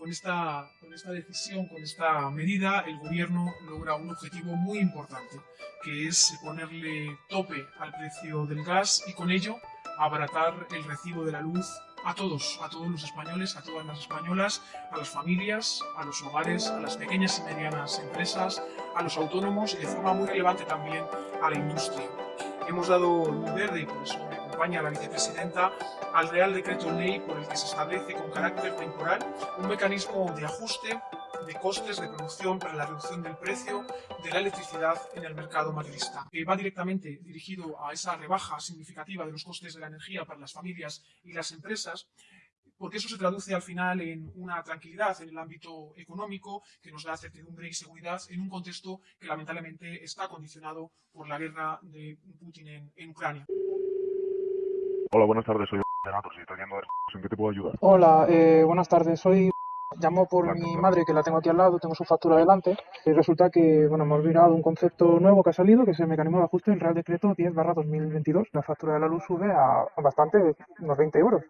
con esta, con esta decisión, con esta medida, el gobierno logra un objetivo muy importante, que es ponerle tope al precio del gas y con ello abaratar el recibo de la luz a todos, a todos los españoles, a todas las españolas, a las familias, a los hogares, a las pequeñas y medianas empresas, a los autónomos y de forma muy relevante también a la industria. Hemos dado luz verde, y por eso acompaña la vicepresidenta, al Real Decreto Ley por el que se establece con carácter temporal un mecanismo de ajuste de costes de producción para la reducción del precio de la electricidad en el mercado mayorista. Que va directamente dirigido a esa rebaja significativa de los costes de la energía para las familias y las empresas, porque eso se traduce al final en una tranquilidad en el ámbito económico que nos da certidumbre y seguridad en un contexto que lamentablemente está condicionado por la guerra de Putin en, en Ucrania. Hola, buenas tardes, soy Renato, si estoy ¿en qué te puedo ayudar? Hola, eh, buenas tardes. Soy llamo por mi ¿cómo madre que la tengo aquí al lado, tengo su factura delante. Y resulta que bueno, hemos mirado un concepto nuevo que ha salido, que es el mecanismo de ajuste del Real Decreto 10/2022. La factura de la luz sube a, a bastante, unos 20 euros.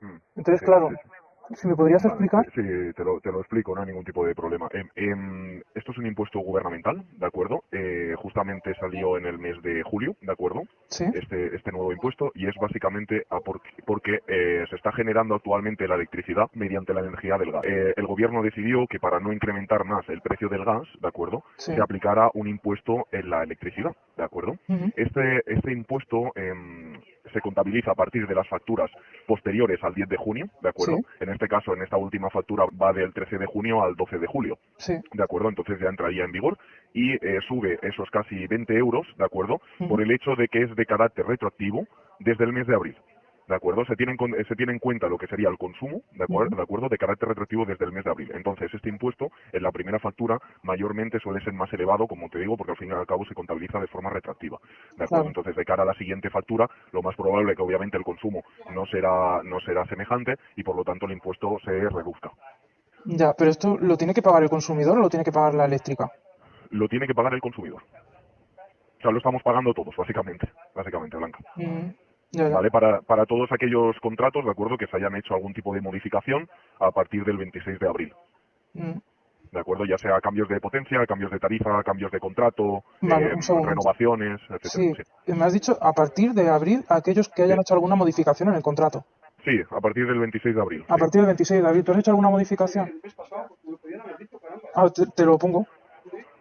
Mm, Entonces, sí, claro, sí, sí. Si me podrías Vale, explicar. sí, te lo, te lo explico, no hay ningún tipo de problema. Em, em, esto es un impuesto gubernamental, ¿de acuerdo? Eh, justamente salió en el mes de julio, ¿de acuerdo? Sí, Este, este nuevo impuesto y es básicamente a porque, porque, eh, se está generando actualmente la electricidad mediante la energía del gas. Eh, el gobierno decidió que para no incrementar más el precio del gas, ¿de acuerdo? sí. Se aplicara un impuesto en la electricidad, ¿de acuerdo? Ujú, Este, este impuesto em, se contabiliza a partir de las facturas posteriores al 10 de junio, ¿de acuerdo? Sí. En este caso, en esta última factura va del 13 de junio al 12 de julio, Sí. ¿de acuerdo? Entonces ya entraría en vigor y eh, sube esos casi 20 euros, ¿de acuerdo? Por el hecho de que es de carácter retroactivo desde el mes de abril. ¿De acuerdo? Se tiene, en, se tiene en cuenta lo que sería el consumo, ¿de acuerdo? ¿de acuerdo? De carácter retroactivo desde el mes de abril. Entonces, este impuesto en la primera factura mayormente suele ser más elevado, como te digo, porque al fin y al cabo se contabiliza de forma retroactiva. ¿De acuerdo? Claro. Entonces, de cara a la siguiente factura, lo más probable que obviamente el consumo no será, no será semejante y por lo tanto el impuesto se reduzca. Ya, pero esto lo tiene que pagar el consumidor o lo tiene que pagar la eléctrica. Lo tiene que pagar el consumidor. O sea, lo estamos pagando todos, básicamente. Básicamente, Blanca. Mm. ¿Vale? Para, para todos aquellos contratos, ¿de acuerdo? Que se hayan hecho algún tipo de modificación a partir del 26 de abril, Mm, ¿de acuerdo? Ya sea cambios de potencia, cambios de tarifa, cambios de contrato, Vale, eh, renovaciones, etcétera. Sí, Sí. me has dicho a partir de abril aquellos que hayan Sí. hecho alguna modificación en el contrato. Sí, a partir del 26 de abril. A sí. partir del 26 de abril, ¿tú has hecho alguna modificación? Ah, te, te lo pongo.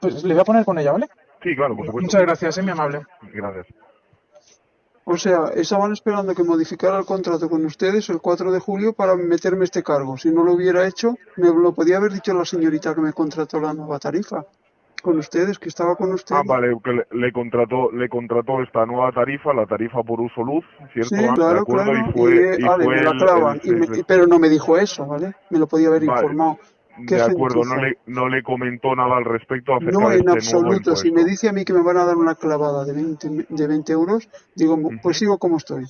Pues le voy a poner con ella, ¿vale? Sí, claro, por supuesto. Muchas gracias, es muy amable. Gracias. O sea, estaban esperando que modificara el contrato con ustedes el 4 de julio para meterme este cargo. Si no lo hubiera hecho, me lo podía haber dicho la señorita que me contrató la nueva tarifa. Con ustedes, que estaba con ustedes. Ah, vale, que le, le contrató le contrató esta nueva tarifa, la tarifa por uso luz, ¿cierto? Sí, claro, claro. Y fue, y, y vale, fue me la el- clavan. el y me- seis de- pero no me dijo eso, ¿vale? Me lo podía haber Vale, informado. De acuerdo, no le, no le comentó nada al respecto acerca No, de en este nuevo absoluto. Si me dice a mí que me van a dar una clavada de 20, de 20 euros, digo, pues Ujú. sigo como estoy.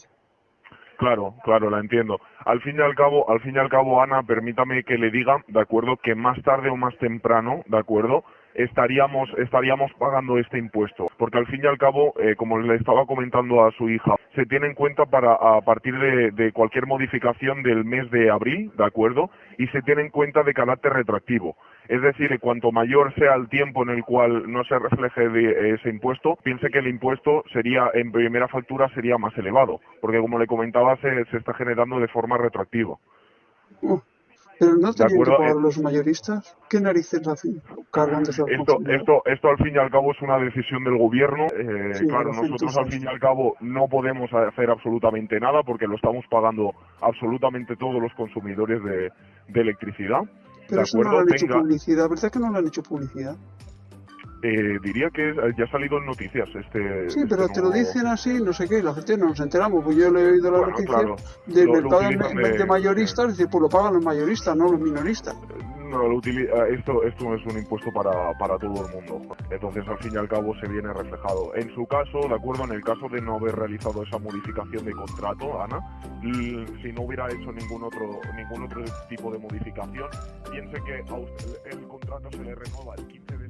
Claro, claro, la entiendo. Al fin y al cabo, al fin y al cabo, Ana, permítame que le diga, de acuerdo, que más tarde o más temprano, de acuerdo, estaríamos estaríamos pagando este impuesto, porque al fin y al cabo, eh, como le estaba comentando a su hija, se tiene en cuenta para a partir de, de cualquier modificación del mes de abril, de acuerdo, y se tiene en cuenta de carácter retroactivo. Es decir, que cuanto mayor sea el tiempo en el cual no se refleje de ese impuesto, piense que el impuesto sería, en primera factura, sería más elevado, porque como le comentaba, se, se está generando de forma retroactiva. Uh, pero no De tenían que acuerdo, pagar eh, los mayoristas. ¿Qué narices hacen cargándose al Esto, esto, esto al fin y al cabo es una decisión del gobierno. Eh, Sí, claro, lo nosotros al fin y al cabo no podemos hacer absolutamente nada porque lo estamos pagando absolutamente todos los consumidores de, de electricidad. Pero de eso no le han hecho publicidad, ¿verdad que no le han hecho publicidad? Eh, diría que eh, ya ha salido en noticias este. Sí, este pero te lo dicen así, no sé qué, y la gente no nos enteramos. Pues yo le he oído la Bueno, noticia claro, del lo- lo mercado utilizan de, de- mayoristas, dice, pues lo pagan los mayoristas, no los minoristas. No, lo eh, esto, esto es un impuesto para, para todo el mundo. Entonces, al fin y al cabo, se viene reflejado. En su caso, de acuerdo, en el caso de no haber realizado esa modificación de contrato, Ana, si no hubiera hecho ningún otro, ningún otro tipo de modificación, piense que a usted el contrato se le renueva el 15 de